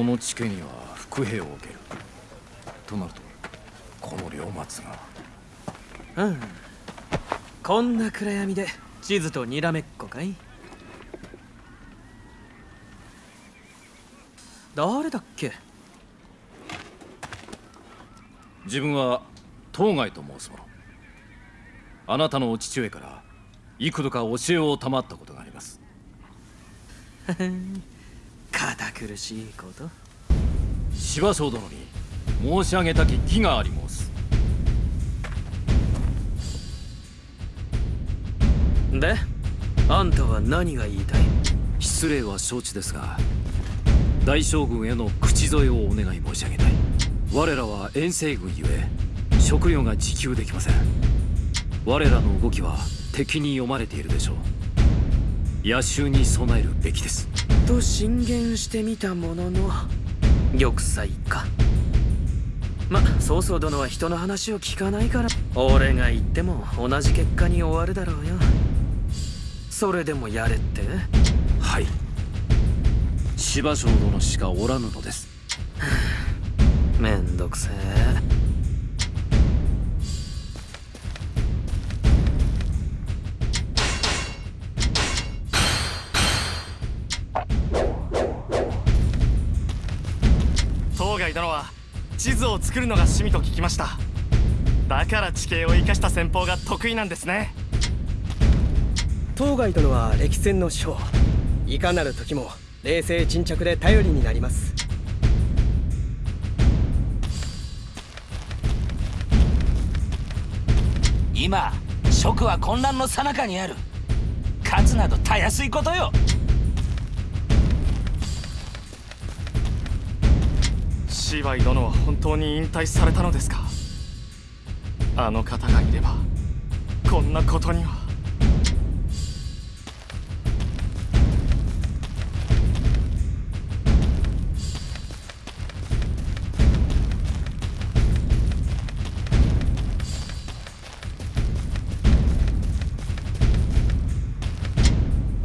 この地形には伏兵を受ける。となるとこの両松が。うん。こんな暗闇で地図とにらめっこかい？誰だっけ？自分は当該と申す者。あなたのお父上から幾度か教えを賜ったことがあります。堅 苦しいこと？芝生殿に申し上げたき義があり申す。であんたは何が言いたい？失礼は承知ですが大将軍への口添えをお願い申し上げたい。我らは遠征軍ゆえ食料が自給できません。我らの動きは敵に読まれているでしょう。野襲に備えるべきですと進言してみたものの玉砕か。ま曹操殿は人の話を聞かないから。俺が言っても同じ結果に終わるだろうよ。それでもやれって？はい。芝生殿しかおらぬのです。作るのが趣味と聞きました。だから地形を生かした戦法が得意なんですね。当該殿は歴戦の将いかなる時も冷静沈着で頼りになります。今蜀は混乱の最中にある。勝つなどたやすいことよ芝居殿は本当に引退されたのですか？あの方がいればこんなことには。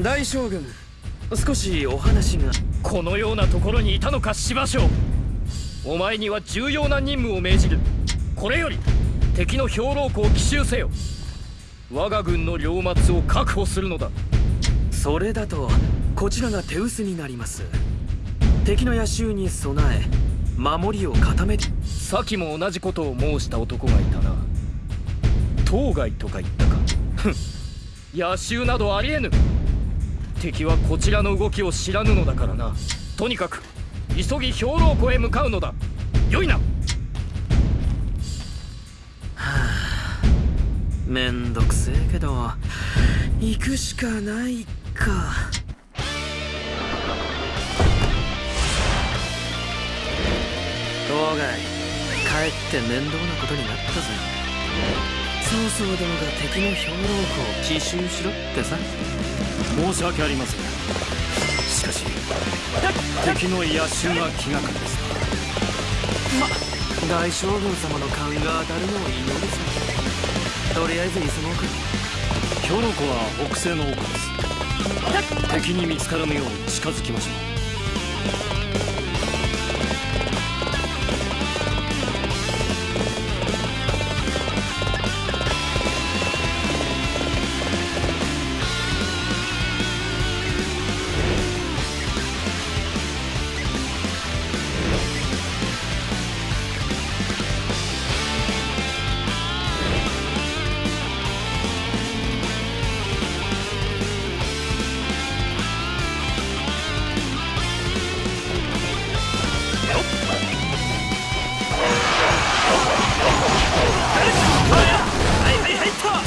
大将軍少しお話が。このようなところにいたのか芝生お前には重要な任務を命じる。これより敵の兵糧庫を奇襲せよ。我が軍の領末を確保するのだ。それだとこちらが手薄になります。敵の野襲に備え守りを固めて。先も同じことを申した男がいたな。当該とか言ったか。ふん。野襲などありえぬ。敵はこちらの動きを知らぬのだからな。とにかく急ぎ兵糧庫へ向かうのだ。よいな。めんどくせえけど行くしかないか。当該帰って面倒なことになったぜ。曹操殿が敵の兵糧庫を奇襲しろってさ。申し訳ありません敵の野襲が気がかりですま大将軍様の勘が当たるのを祈るさ。とりあえず急ごうか。兵糧庫は北西の奥です。敵に見つからぬよう近づきましょう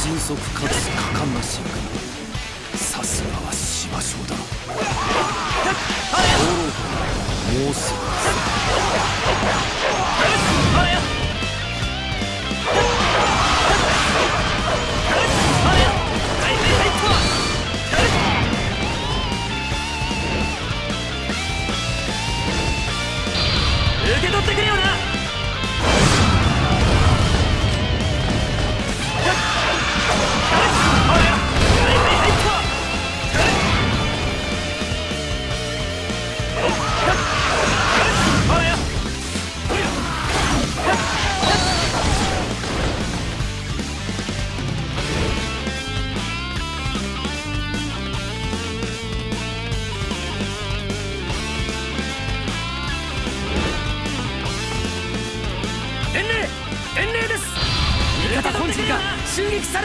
迅速かつ果敢な進化さすがは芝生だ兵糧庫もう。すぐです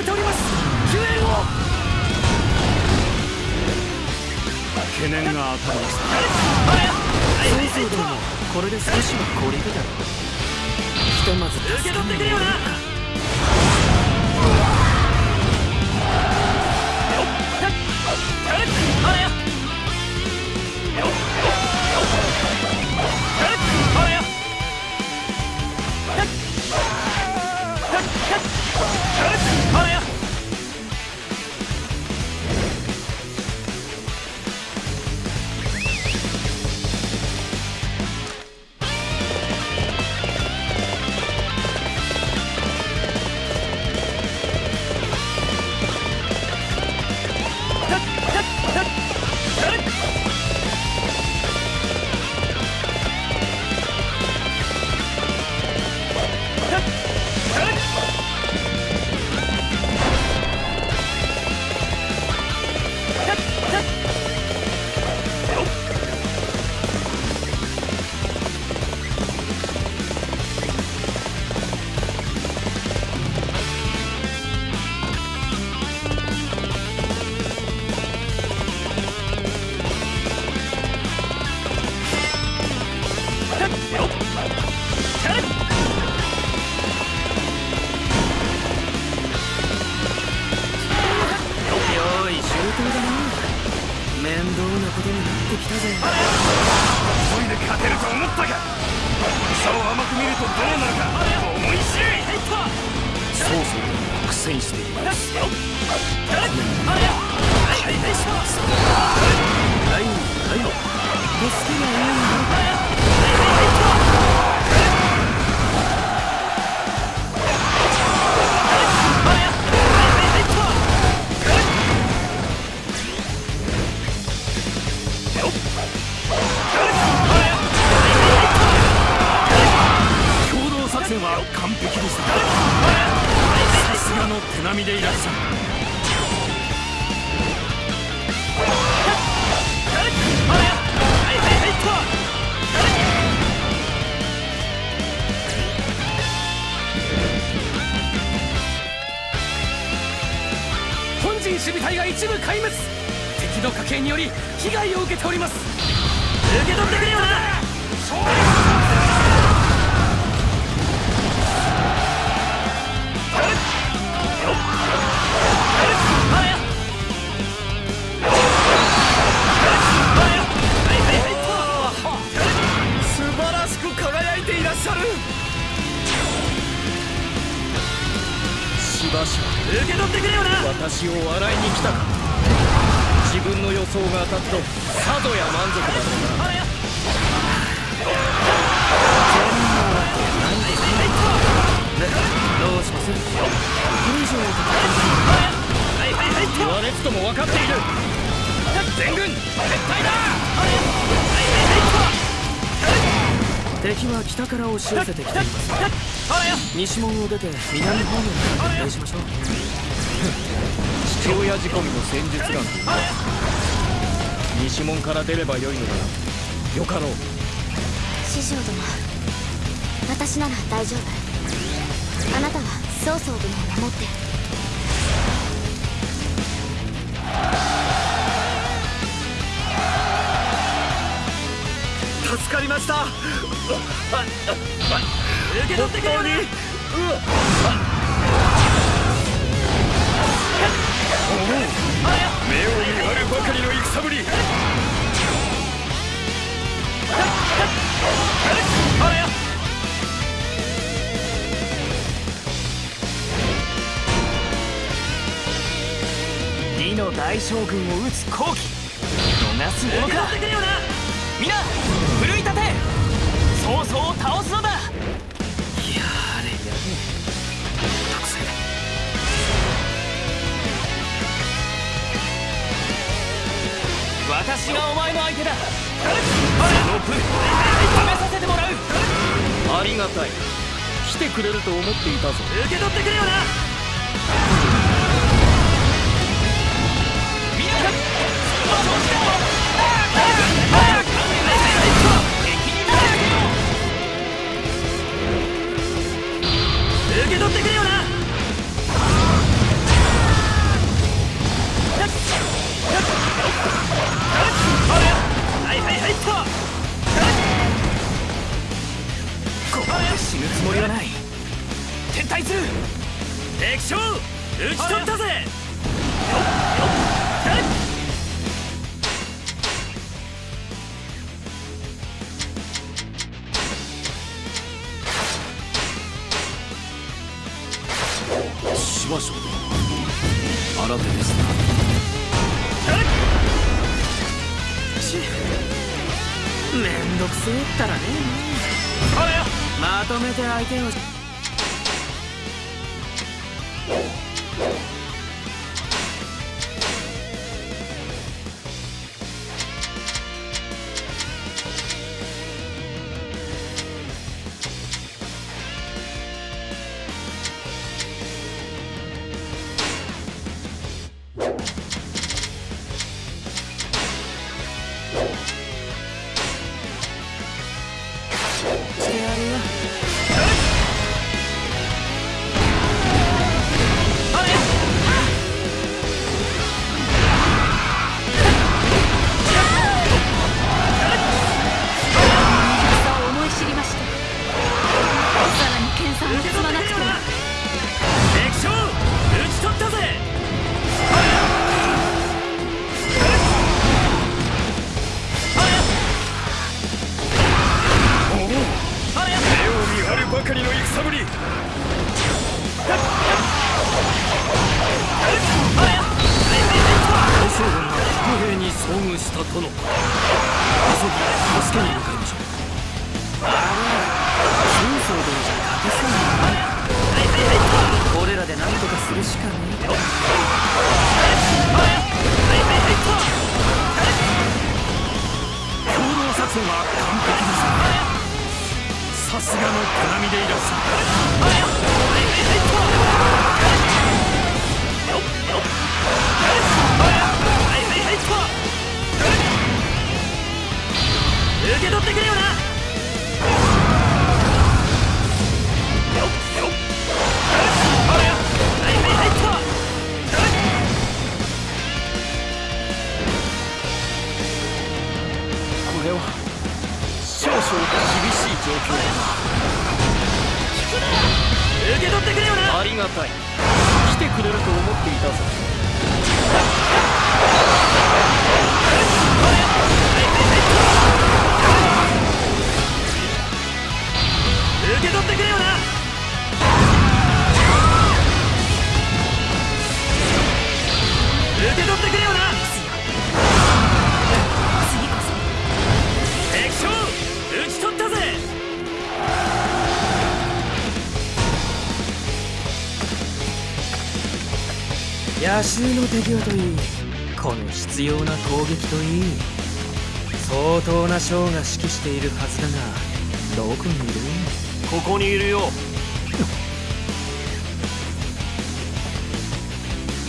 れております。救援を。懸念が当たりましたそうそうでもこれで少しは懲りるだろう。ひとまず受け取ってくれよな全軍撤退だ！敵は北から押し寄せてきています。西門を出て南方面から撤退しましょう。父親仕込みの戦術眼というのは西門から出ればよいのだなよかろう師匠殿私なら大丈夫。あなたは曹操殿を守ってかりました。受け取ってくれ目を見張るばかりの戦ぶり。李の大将軍を討つ好機逃すものか皆奮い立て曹操を倒すのだ。やれ。やれ。特性私がお前の相手だその分試させてもらうありがたい来てくれ。ると思っていたぞ受け取ってくれ。よなみんなけ取ってくれよな。はいはいはいはない撤退する敵将ち取ったぜよっよっ新手ですな。ちめんどくせえったらね。まとめて相手をたい。来てくれると思っていたぞ。襲の敵はといいこの必要な攻撃といい。相当な将が指揮しているはずだがどこにいる？ここにいるよ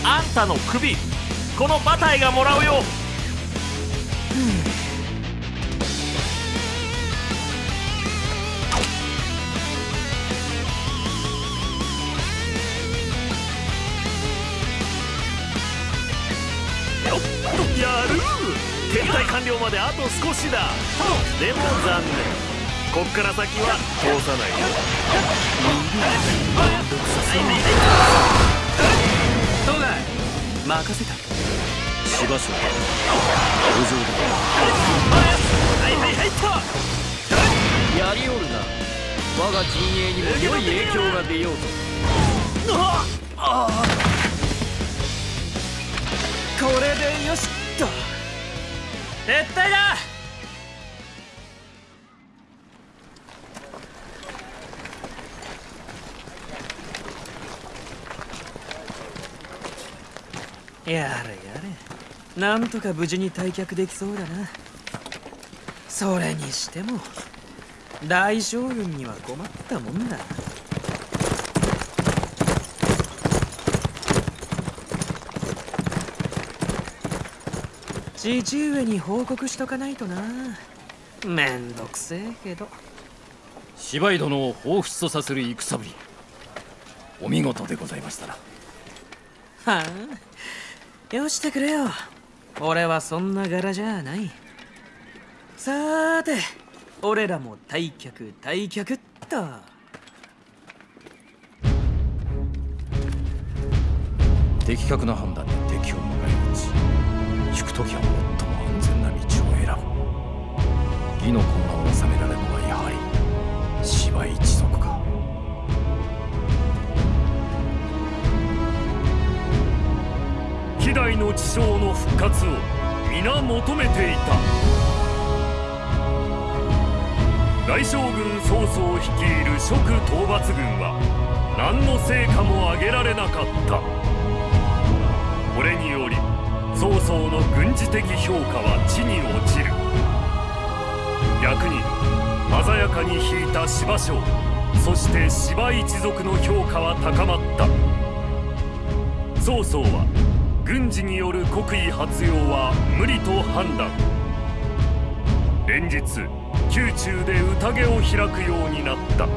あんたの首この馬体がもらうよ。完了まであと少しだ。でも残念。こっから先は通さないよ。どうだい？任せた。芝生殿路上はいはいはいっとやりおるな。我が陣営にも良い影響が出ようと。これでよし撤退だ！やれやれ。なんとか無事に退却できそうだな。それにしても大将軍には困ったもんだ。父上に報告しとかないとな。めんどくせえけど。芝居殿を彷彿とさせる戦ぶり。お見事でございましたな。はあ。よしてくれよ。俺はそんな柄じゃない。さーて俺らも退却退却っと。的確な判断で敵を迎え撃ち引く時は最も安全な道を選ぶ義の混乱を収められるのはやはり芝一族か。希代の地匠の復活を皆求めていた。大将軍曹操率いる蜀討伐軍は何の成果も上げられなかった。これにより曹操の軍事的評価は地に落ちる。逆に鮮やかに引いた芝将そして芝一族の評価は高まった。曹操は軍事による国威発揚は無理と判断。連日宮中で宴を開くようになった。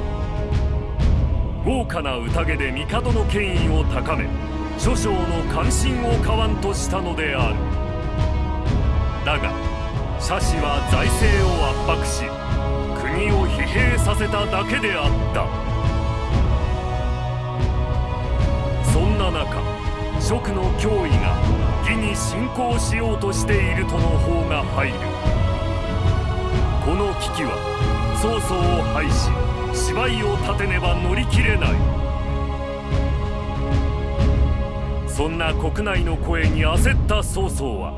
豪華な宴で帝の権威を高め諸将の関心を買わんとしたのである。だが社氏は財政を圧迫し国を疲弊させただけであった。そんな中蜀の脅威が義に侵攻しようとしているとの方が入る。この危機は曹操を廃し芝居を立てねば乗り切れない。そんな国内の声に焦った曹操は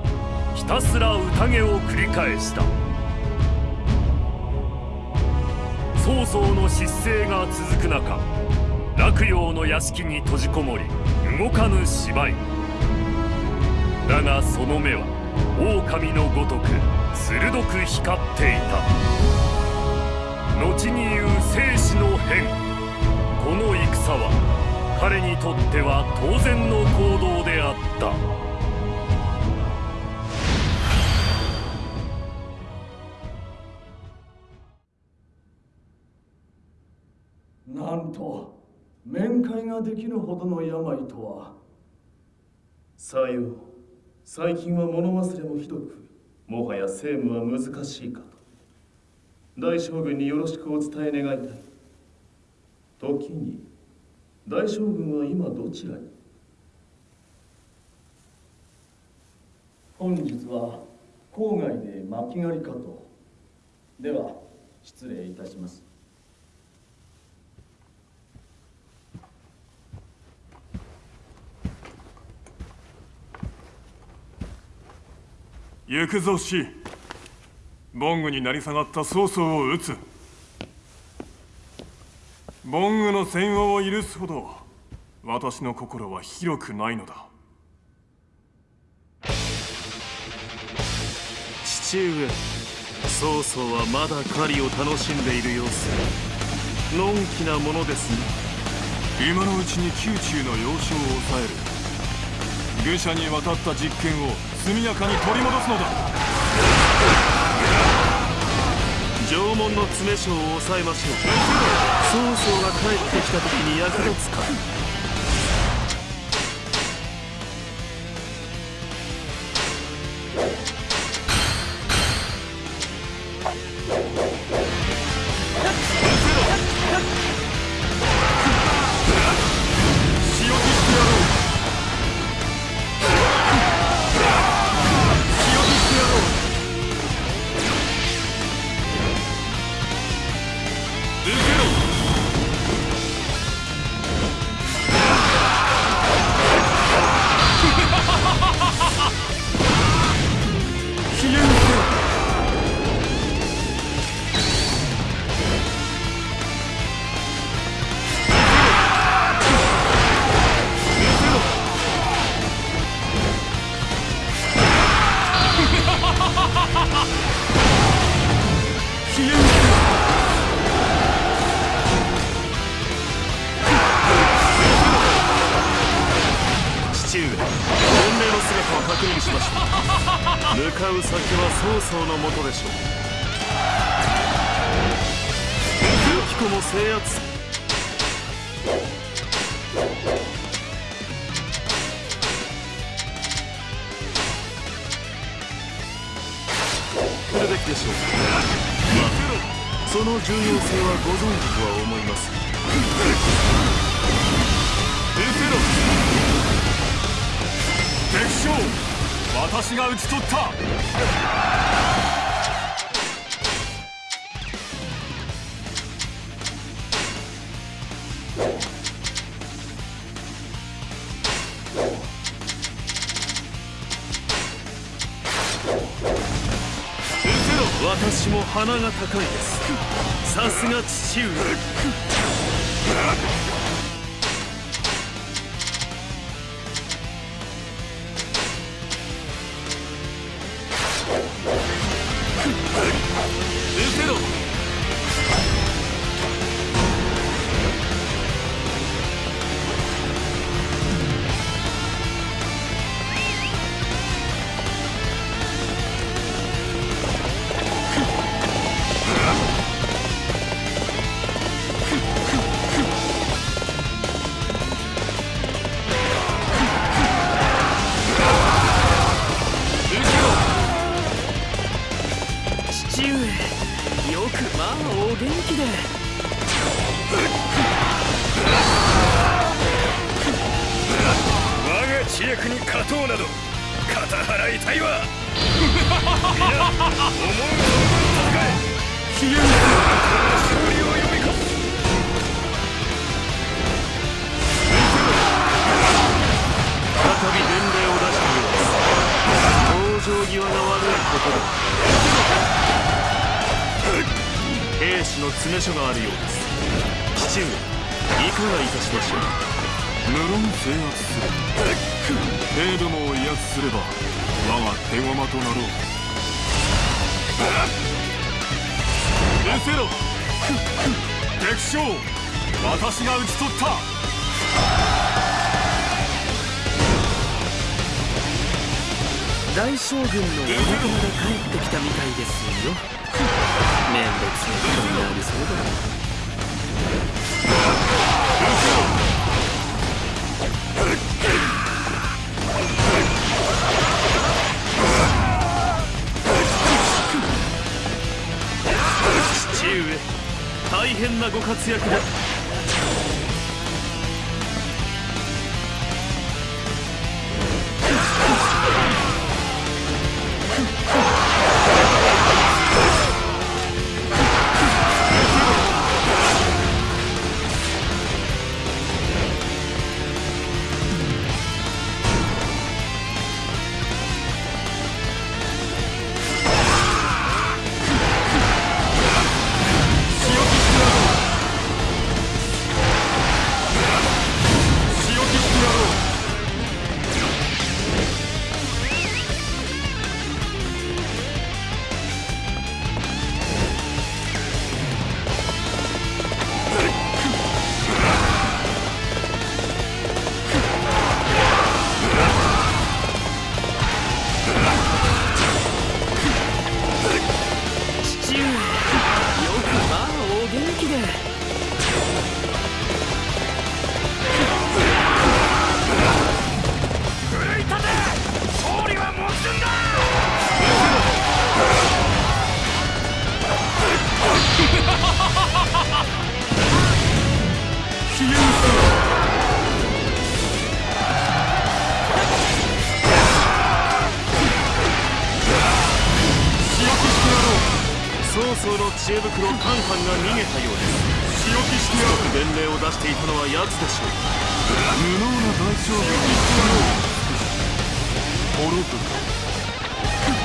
ひたすら宴を繰り返した。曹操の失勢が続く中洛陽の屋敷に閉じこもり動かぬ芝居。だがその目は狼のごとく鋭く光っていた。後に言う生死の変この戦は彼にとっては当然の行動であった。なんと面会ができるほどの病とは。さよう。最近は物忘れもひどくもはや政務は難しいかと。大将軍によろしくお伝え願いたい。時に大将軍は今どちらに？本日は郊外で巻き狩りかと。では失礼いたします。行くぞしボングに成り下がった曹操を討つボングの戦王を許すほど私の心は広くないのだ。父上曹操はまだ狩りを楽しんでいる様子。のんきなものですね。今のうちに宮中の要衝を抑える。愚者に渡った実権を速やかに取り戻すのだ縄文の詰将を抑えましょう。曹操が帰ってきた時に役立つか制圧する。兵どもを威圧すれば我が手駒となろう。失せろ。敵将私が討ち取った。大将軍のお仲間が帰ってきたみたいですよ。めんどくさいことになりそうだな。大変なご活躍だ。滅ぶ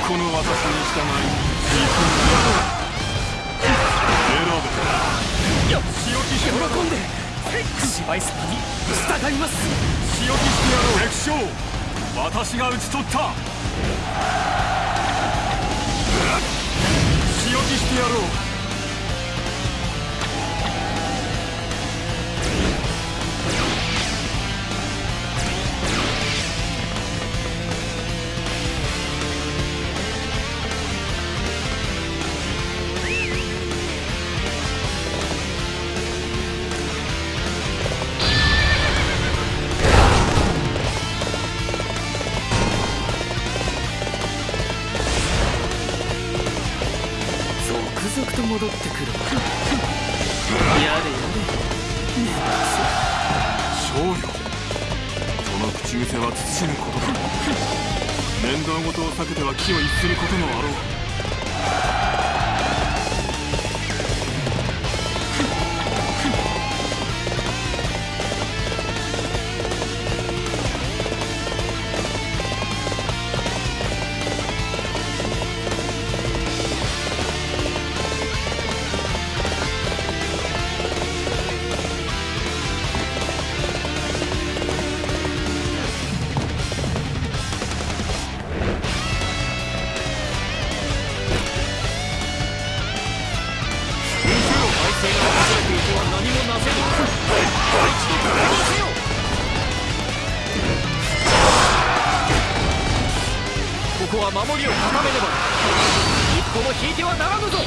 この私に従い行くんだ選べ。よ仕置きして喜んで芝居様に従います仕置きしてやろう敵将私が討ち取った仕置きしてやろうは守りを固めねば。一歩も引いてはならぬぞ。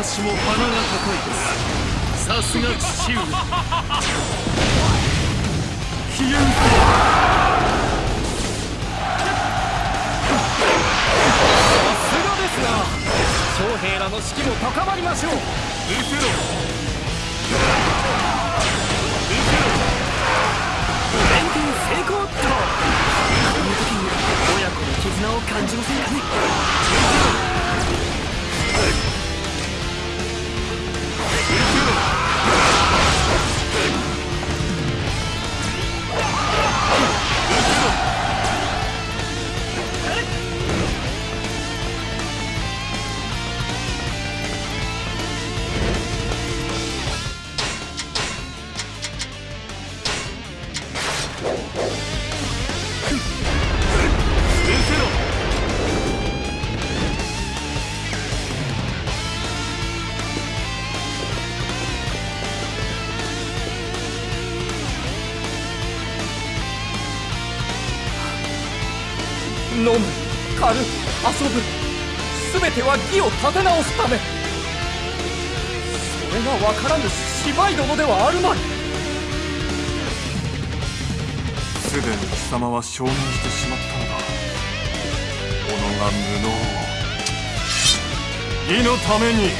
私も鼻が高いですさすが父上さすがでな将兵らの士気も高まりましょう。連携成功っとこの時に親子の絆を感じませんかね飲て直すため。それが分からぬ芝居殿ではあるまい。すでに貴様は承認してしまったのだ。己が無能。を義のために。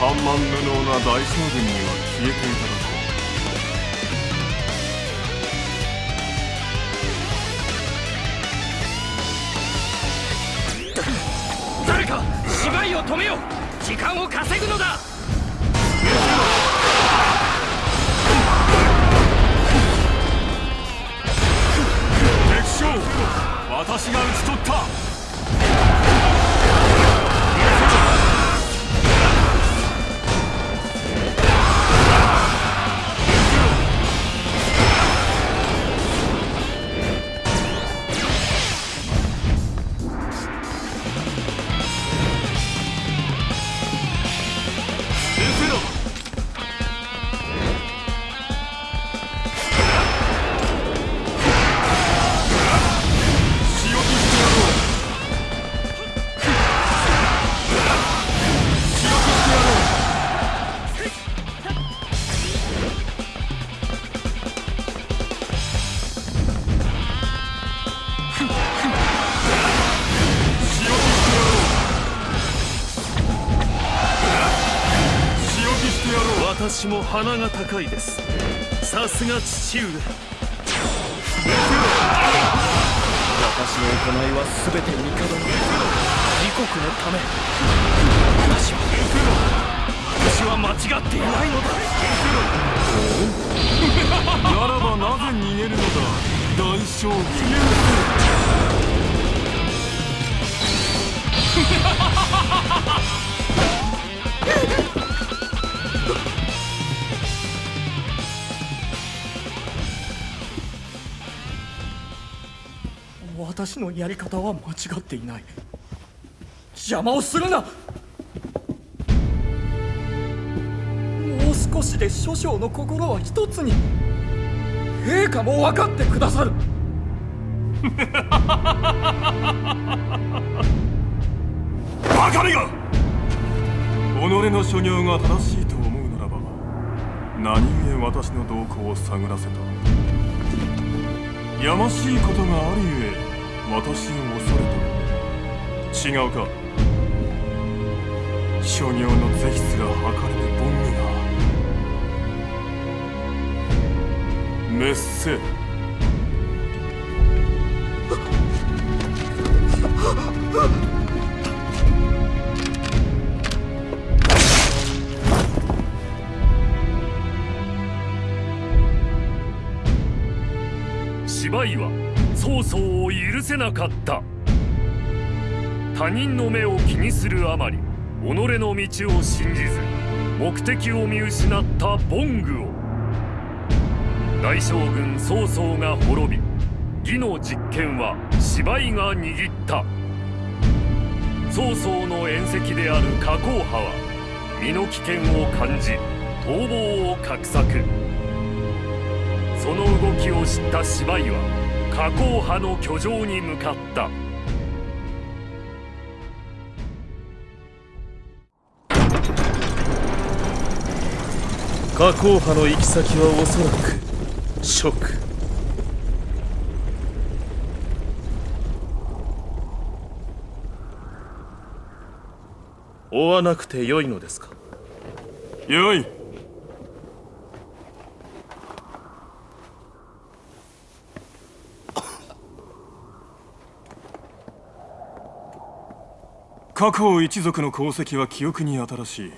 緩慢無能な大将軍には消えていた。止めよ時間を稼ぐのだ。鼻が高いです。さすが父上。私の行いは全て帝。の自国のため。私は私は間違っていないのだ。ならばなぜ逃げるのだ。大将軍私のやり方は間違っていない。邪魔をするな。もう少しで諸将の心は一つに。陛下も分かってくださる。バカめが己の所業が正しいと思うならば何故私の動向を探らせた。やましいことがあるゆえ私を恐れた違うか。所業の是非すら測れぬボングが。滅せ。芝居は曹操を許せなかった。他人の目を気にするあまり己の道を信じず目的を見失ったボングを。大将軍曹操が滅び義の実権は芝居が握った。曹操の縁石である加工派は身の危険を感じ逃亡を画策。その動きを知った芝居は加工派の居城に向かった。加工派の行き先はおそらく蜀追わなくてよいのですか？よい。過去一族の功績は記憶に新しい。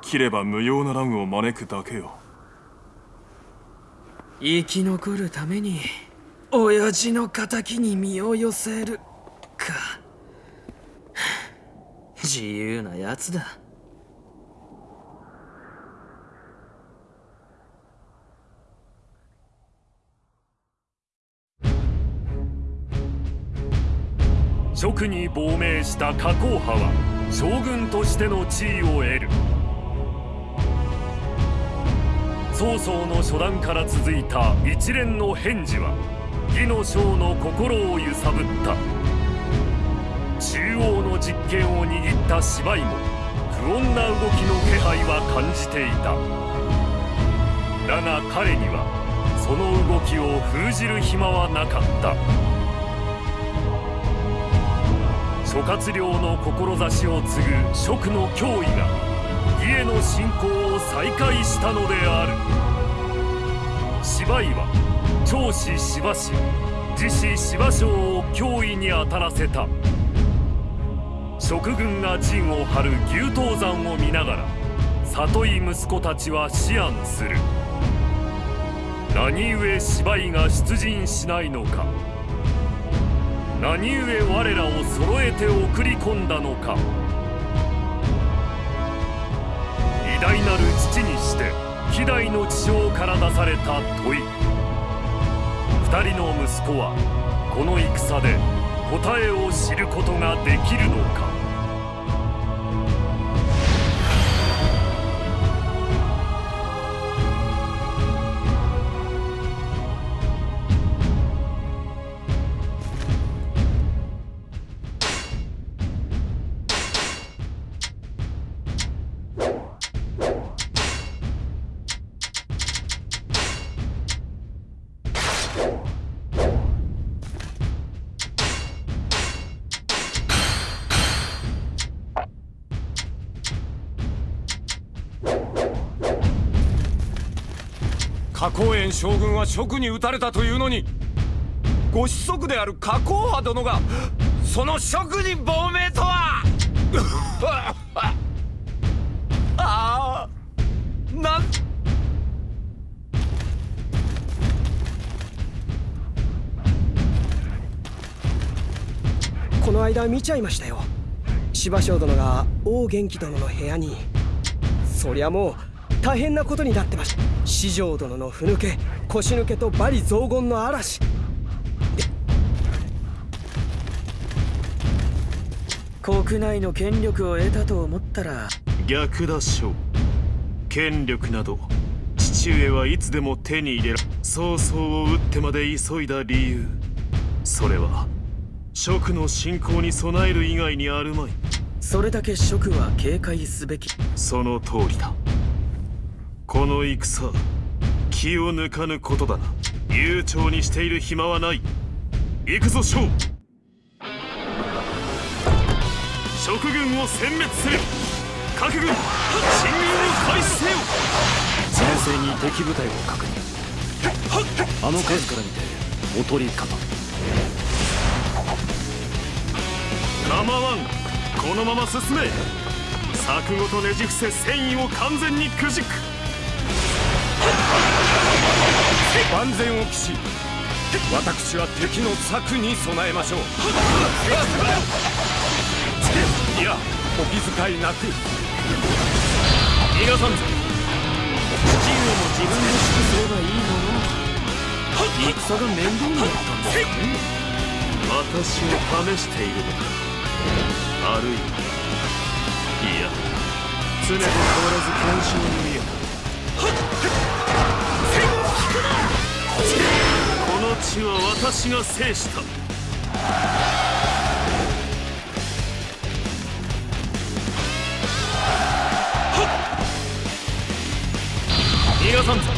切れば無用な乱を招くだけよ。生き残るために親父の敵に身を寄せるか。自由なやつだ。職に亡命した加工派は将軍としての地位を得る。曹操の初段から続いた一連の返事は義の将の心を揺さぶった。中央の実権を握った芝居も不穏な動きの気配は感じていた。だが彼にはその動きを封じる暇はなかった。諸葛亮の志を継ぐ蜀の脅威が義への侵攻を再開したのである。芝居は長子芝氏自子芝生を脅威に当たらせた。蜀軍が陣を張る牛刀山を見ながら里い息子たちは思案する。何故芝居が出陣しないのか。何故我らを揃えて送り込んだのか。偉大なる父にして希代の地上から出された問い。二人の息子はこの戦で答えを知ることができるのか。は職に討たれたというのにご子息である加工派殿がその職に亡命とは。ああなん。この間見ちゃいましたよ。芝生殿が王元気殿の部屋に。そりゃもう大変なことになってました四条殿のふぬけ。腰抜けと罵詈雑言の嵐。国内の権力を得たと思ったら。逆だ将権力など父上はいつでも手に入れら曹操を撃ってまで急いだ理由。それは蜀の侵攻に備える以外にあるまい。それだけ職は警戒すべき。その通りだ。この戦気を抜かぬことだな。悠長にしている暇はない。行くぞ将職軍を殲滅せよ。各軍進軍を開始せよ。前線に敵部隊を確認。あの数から見ておとりかな構わん。このまま進め。柵ごとねじ伏せ戦意を完全にくじく万全を期し私は敵の策に備えましょう。いやお気遣いなく。逃がさんぞ。父上も自分で指揮すればいいもの戦が面倒になったんですね私を試しているのか。あるい。はいや常と変わらず干渉に見えたこの地は私が制した。逃がさんぞ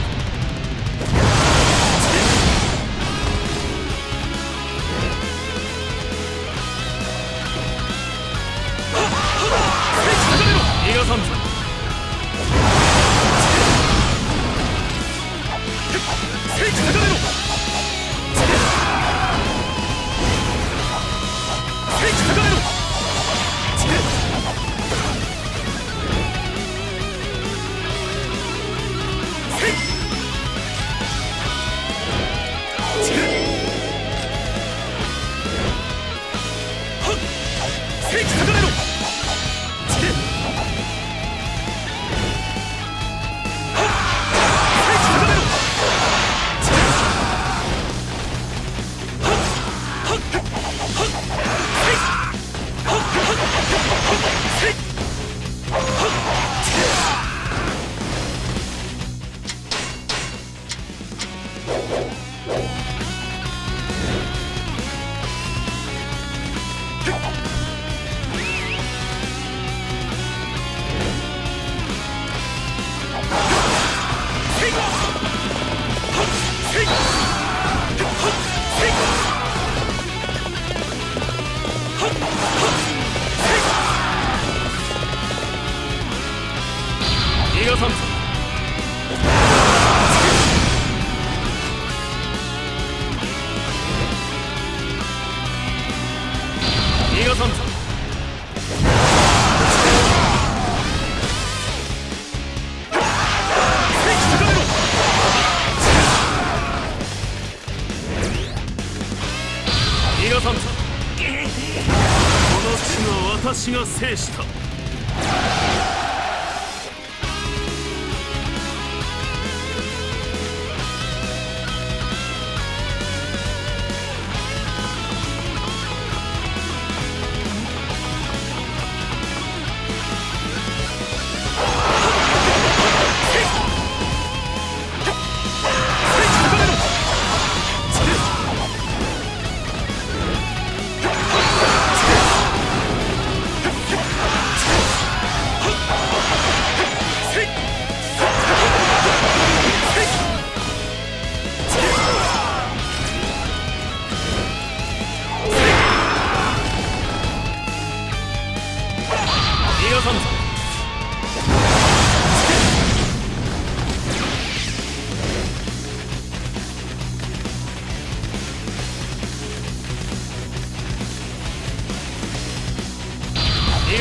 は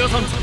逃がさん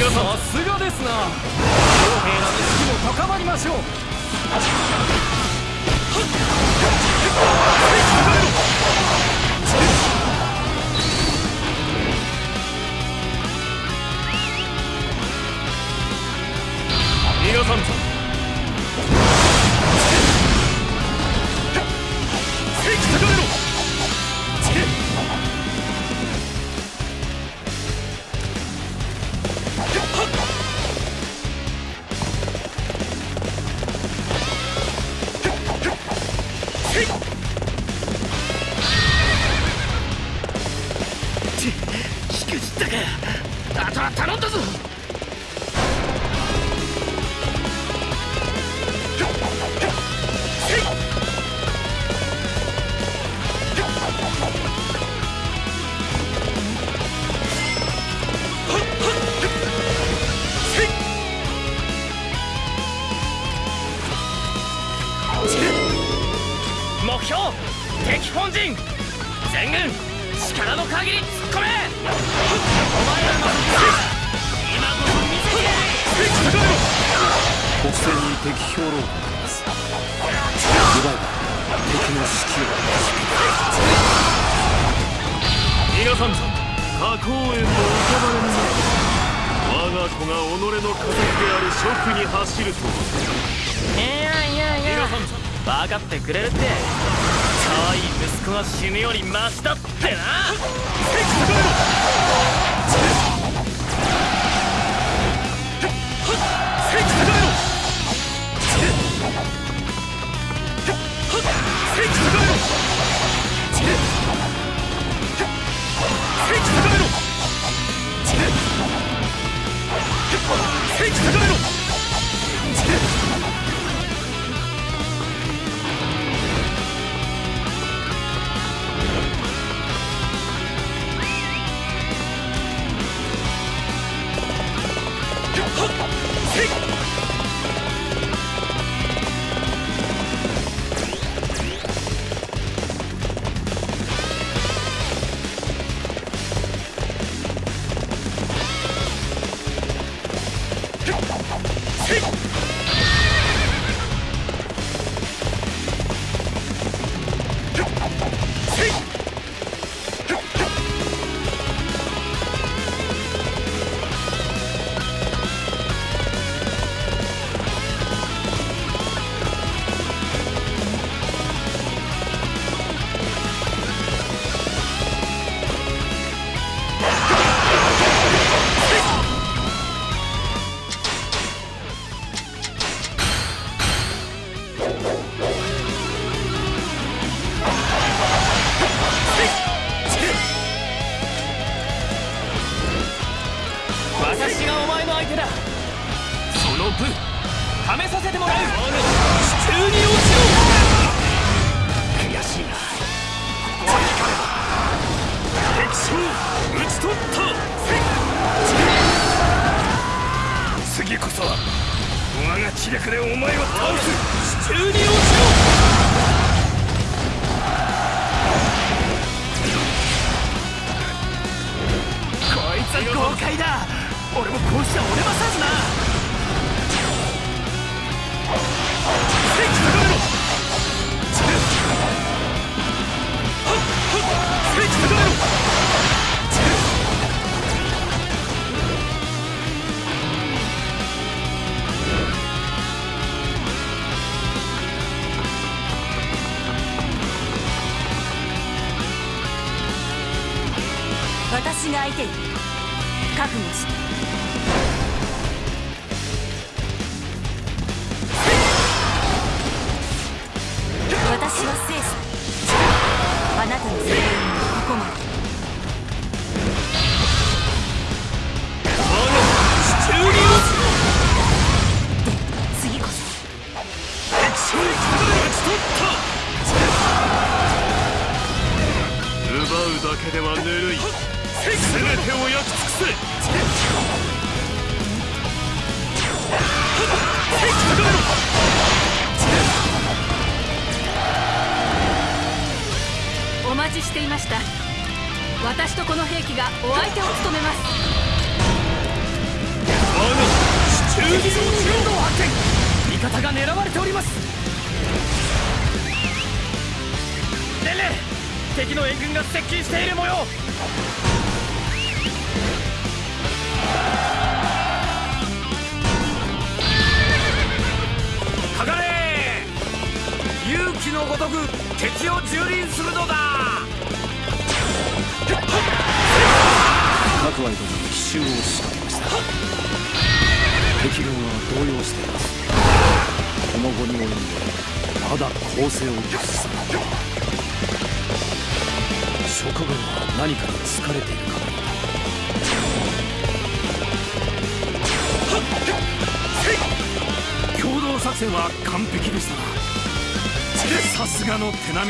がとう。さすがですな公平な意識も高まりましょう。皆さん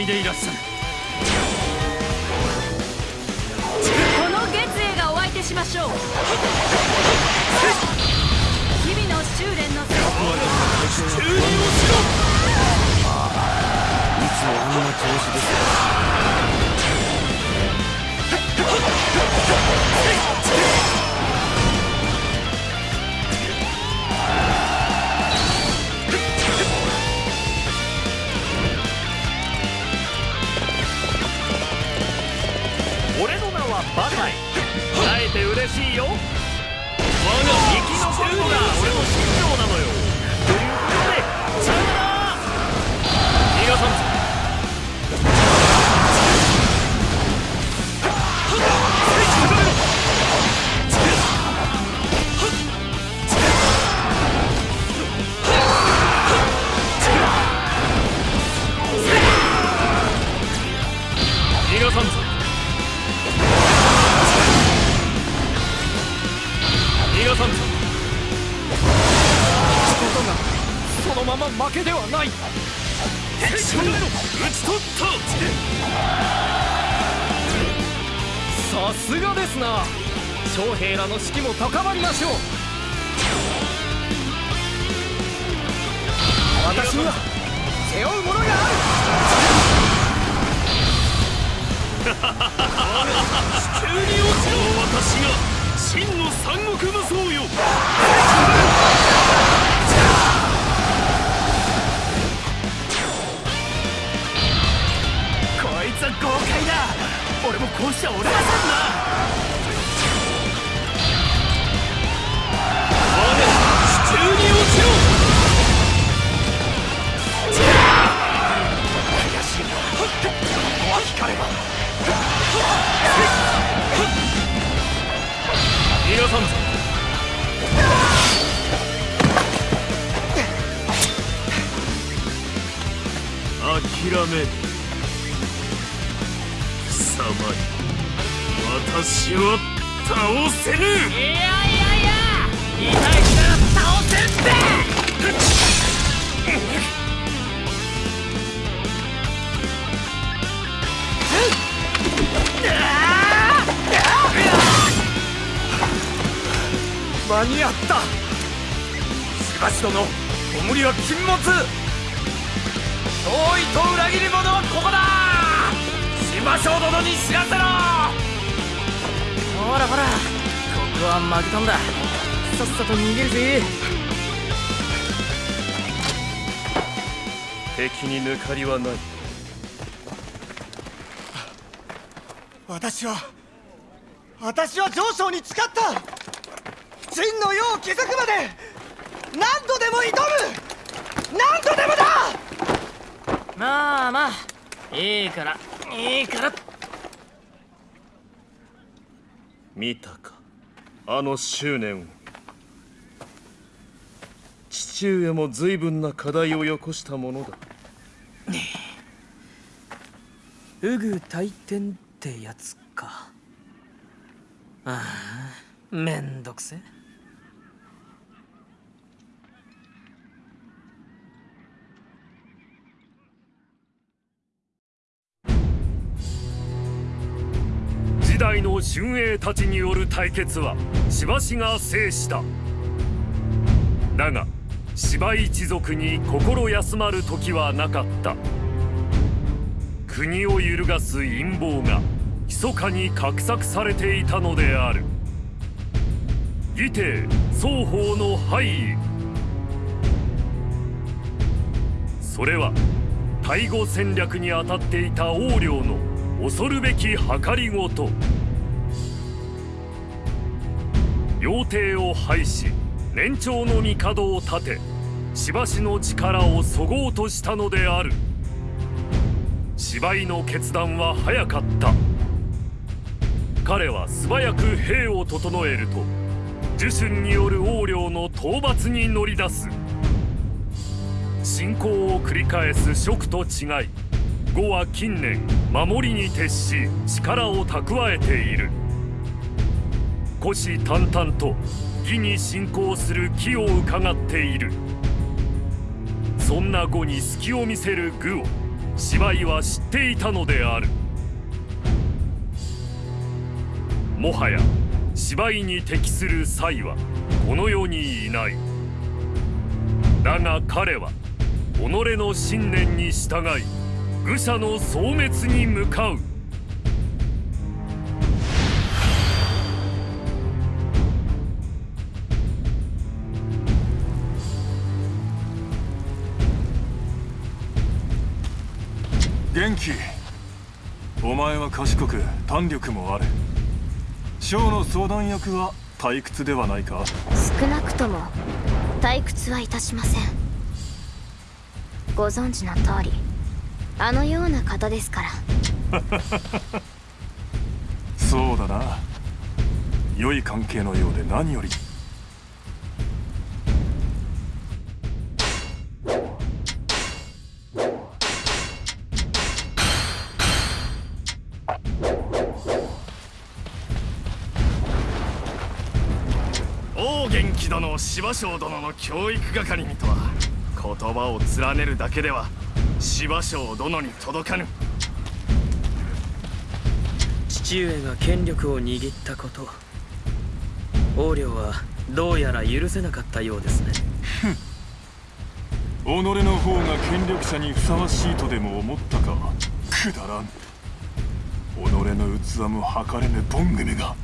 ミデイラ敵に抜かりはない。私は私は上昇に誓った。真の世を築くまで何度でも挑む。何度でもだ。まあまあいいからいいから。見たかあの執念を。父上も随分な課題をよこしたものだ。ウグ大天ってやつか。ああめんどくせ時代の春英たちによる対決はしばしが制した。だが芝一族に心休まる時はなかった。国を揺るがす陰謀が密かに画策されていたのである。義帝双方の敗位。それは対語戦略に当たっていた横領の恐るべき計りごと。要帝を廃し年長の帝を立てしばしの力をそごうとしたのである。芝居の決断は早かった。彼は素早く兵を整えると呪春による横領の討伐に乗り出す。侵攻を繰り返す蜀と違い呉は近年守りに徹し力を蓄えている。虎視眈々と義に侵攻する気をうかがっている。そんな呉に隙を見せる愚を芝居は知っていたのである。もはや芝居に適する才はこの世にいない。だが彼は己の信念に従い愚者の消滅に向かう。元気。お前は賢く胆力もある。将の相談役は退屈ではないか。少なくとも退屈はいたしません。ご存知の通りあのような方ですから。そうだな。良い関係のようで何より気殿を芝生殿の教育係にとは言葉を連ねるだけでは芝生殿に届かぬ。父上が権力を握ったこと横領はどうやら許せなかったようですね。己の方が権力者にふさわしいとでも思ったか？くだらん。己の器も測れぬボン組が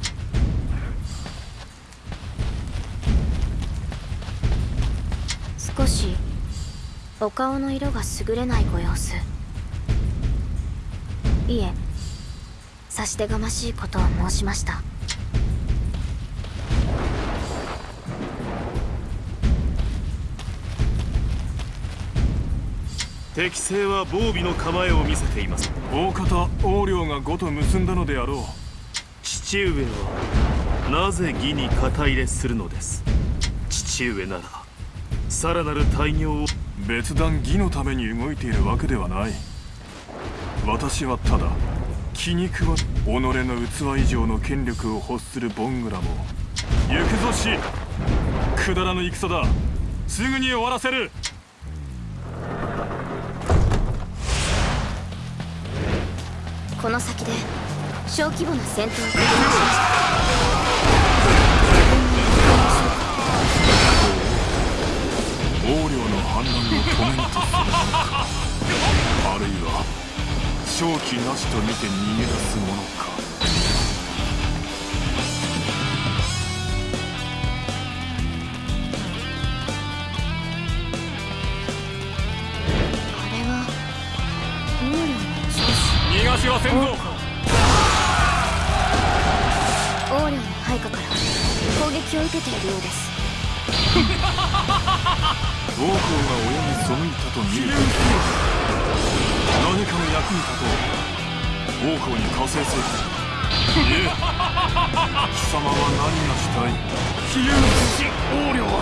お顔の色が優れないご様子。いえ差し出がましいことを申しました。適正は防備の構えを見せています。大方横領が呉と結んだのであろう。父上はなぜ義に肩入れするのです。父上ならさらなる大業を別段義のために動いているわけではない。私はただ気に食わ己の器以上の権力を欲するボングラも行くぞしくだらぬ戦だ。すぐに終わらせる。この先で小規模な戦闘を。繰り返しま横領の反乱を止めんとするのかあるいは勝機なしと見て逃げ出すものか。逃がしはせんぞ。横領の配下から攻撃を受けているようです 王侯が親に背いたと見る何かの役に立とう。王侯に加勢せよ様は何がしたい。比喩の父王領は。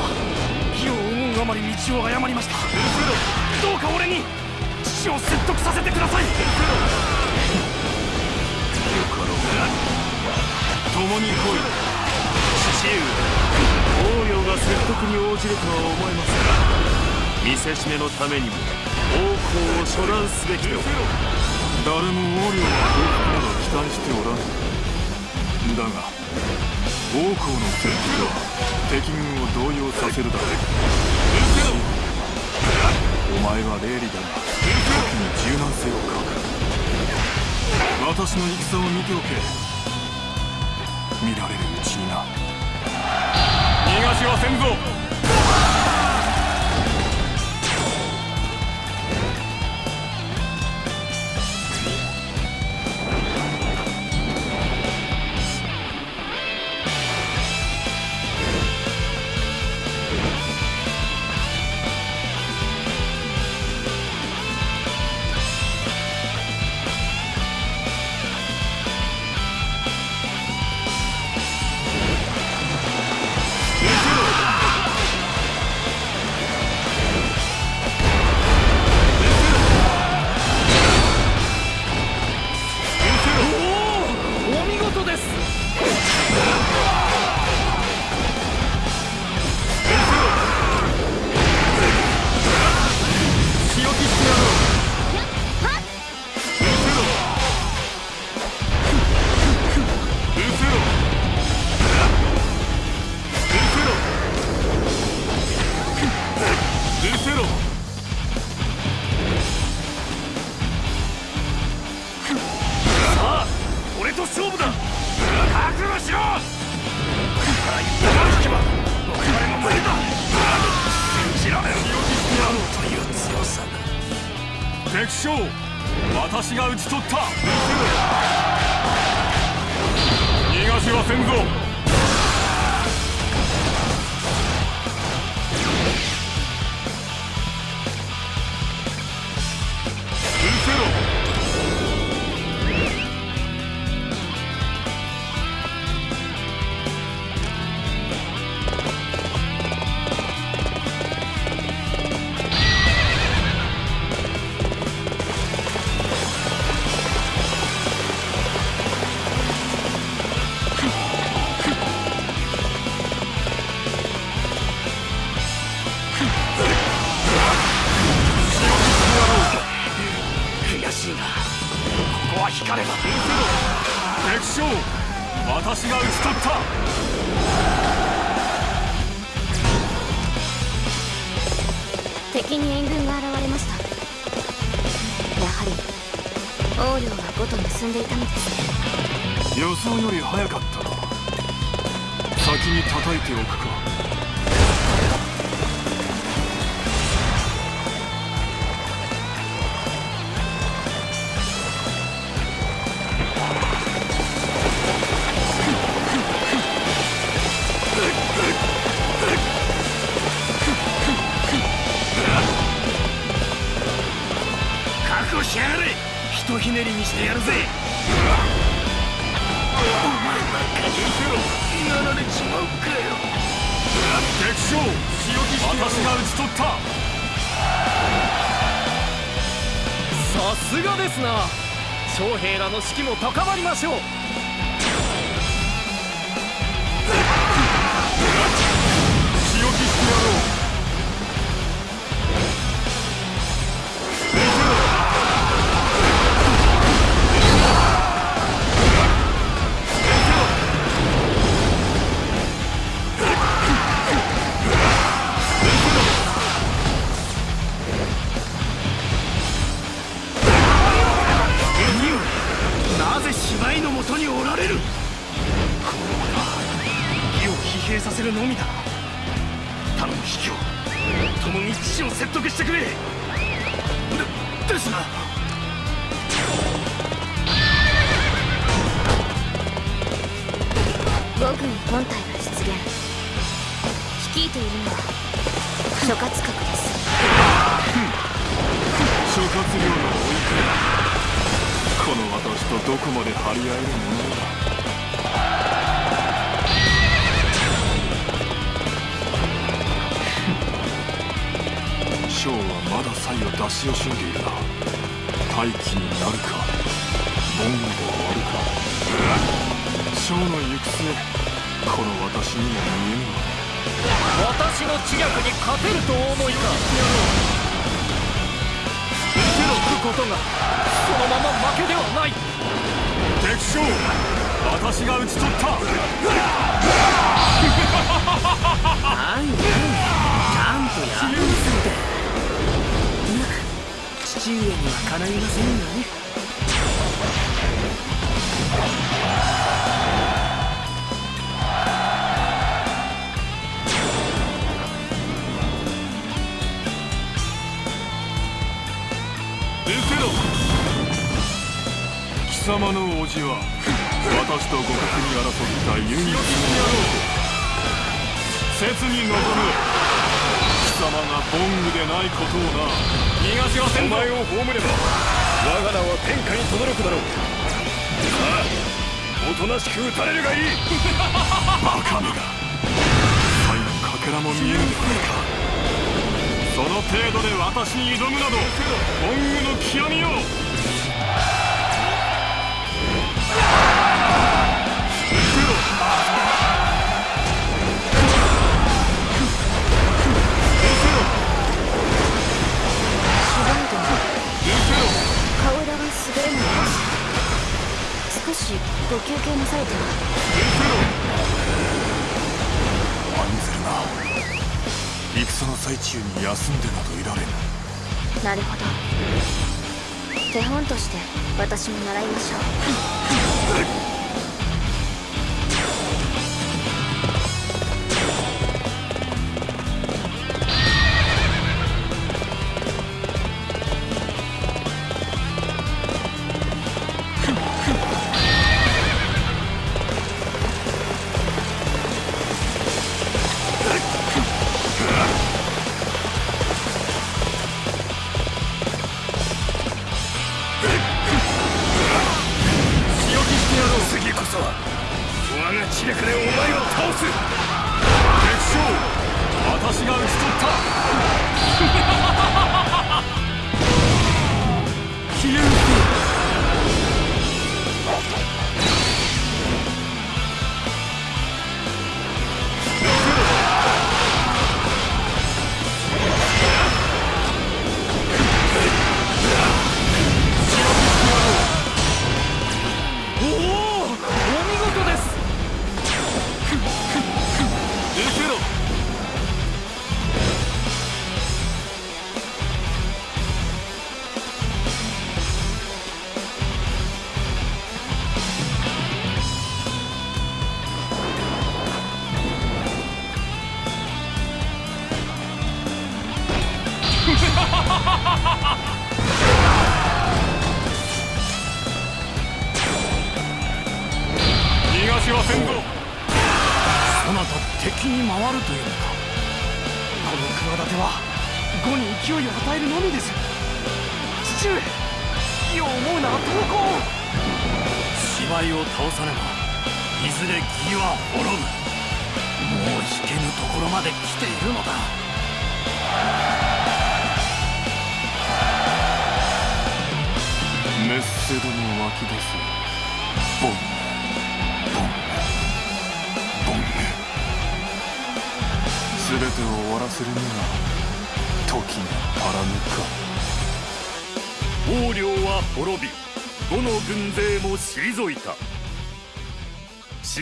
義を思うあまり道を誤りました。どうか俺に。父を説得させてくださいよかろう共に来い。父上が説得に応じるとは思えますが見せしめのためにも王侯を処断すべきと誰も王領は降伏など期待しておらぬ。だが王侯の戦闘は敵軍を動揺させるだろうお前は霊理だが時に柔軟性を欠く私の戦を見ておけ見られる。逃がしはせんぞ。にしてやるぜ。お前ばっかりなられちまうかよ。敵将私が討ち取った。さすがですな。将兵らの士気も高まりましょう様の叔父は私と互角に争った唯一の男切に望む。貴様がボングでないことをな。逃がしはせんぞ。お前を葬れば我が名は天下に轟くだろう。さあおとなしく撃たれるがいい。バカめが才のかけらも見えぬではないかその程度で私に挑むなどボングの極みよ少しご休憩なされては案ずる。な戦の最中に休んでなどいられぬなるほど。手本として私も習いましょう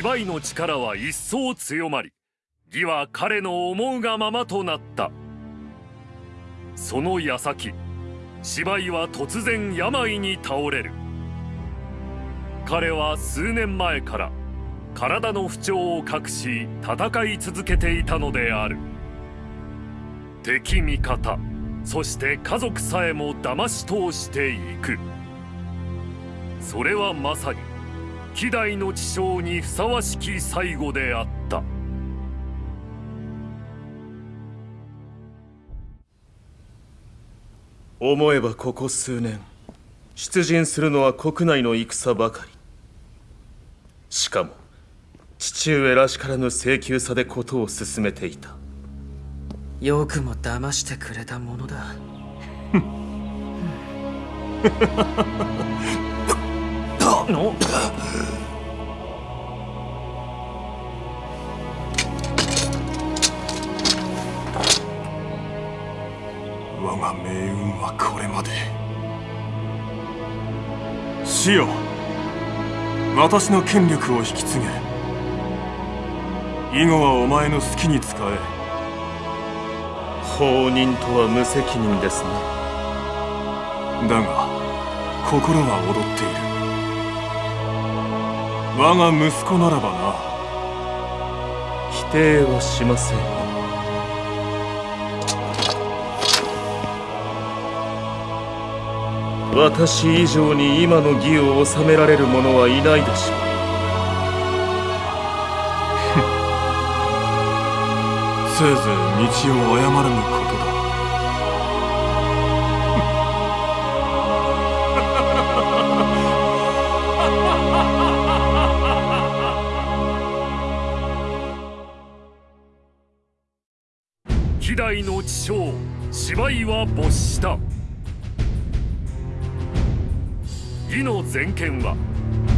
芝居の力は一層強まり義は彼の思うがままとなった。その矢先芝居は突然病に倒れる。彼は数年前から体の不調を隠し戦い続けていたのである。敵味方そして家族さえも騙し通していく。それはまさに希代の知将にふさわしき最後であった。思えばここ数年出陣するのは国内の戦ばかり。しかも父上らしからぬ請求さでことを進めていた。よくも騙してくれたものだ の？我が命運はこれまで。死よ私の権力を引き継げ。以後はお前の好きに使え。放任とは無責任ですね。だが心は踊っている我が息子ならばな。否定はしません。よ私以上に今の義を収められる者はいないでしょう。せいぜい道を誤らぬこと芝居は没した。義の全権は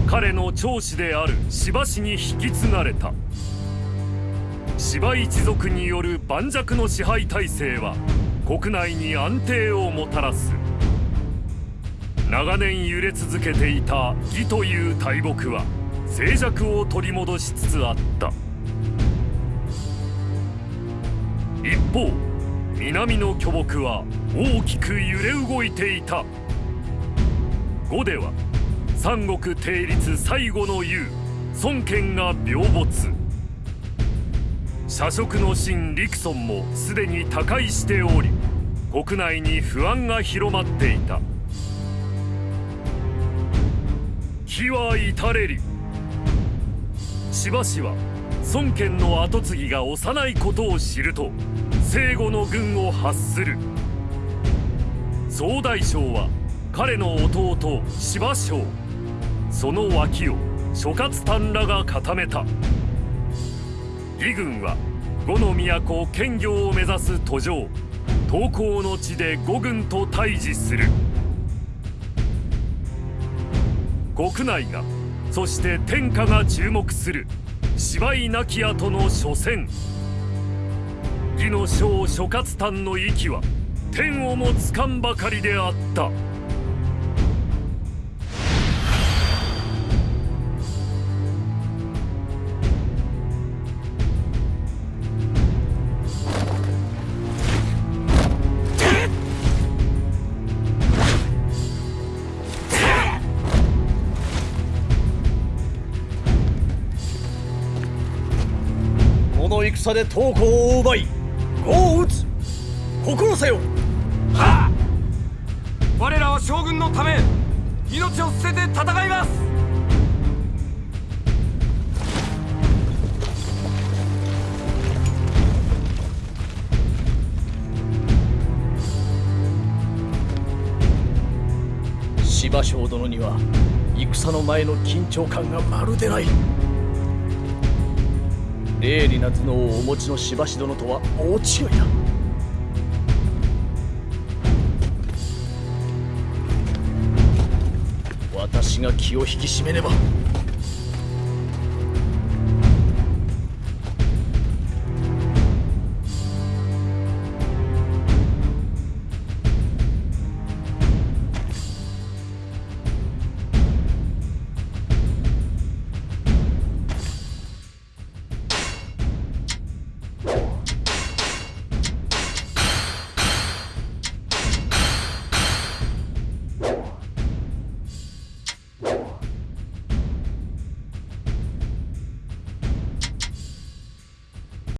彼の長子である芝氏に引き継がれた。芝一族による盤石の支配体制は国内に安定をもたらす。長年揺れ続けていた義という大木は静寂を取り戻しつつあった。一方南の巨木は大きく揺れ動いていた。呉では三国定立最後の雄孫権が病没。社食の神陸孫もすでに他界しており国内に不安が広まっていた。日は至れり。しばしは孫権の跡継ぎが幼いことを知ると聖護の軍を発する。総大将は彼の弟芝将。その脇を諸葛丹らが固めた。義軍は呉の都兼業を目指す途上東高の地で呉軍と対峙する。国内がそして天下が注目する。芝居亡き後の初戦義の将諸葛丹の息は天をもつかんばかりであった。この戦で東郷を奪いを討つ心せよはっ！我らは将軍のため命を捨てて戦います。芝生殿には戦の前の緊張感がまるでない鋭利な頭脳をお持ちのしばし殿とは大違いだ。私が気を引き締めねば。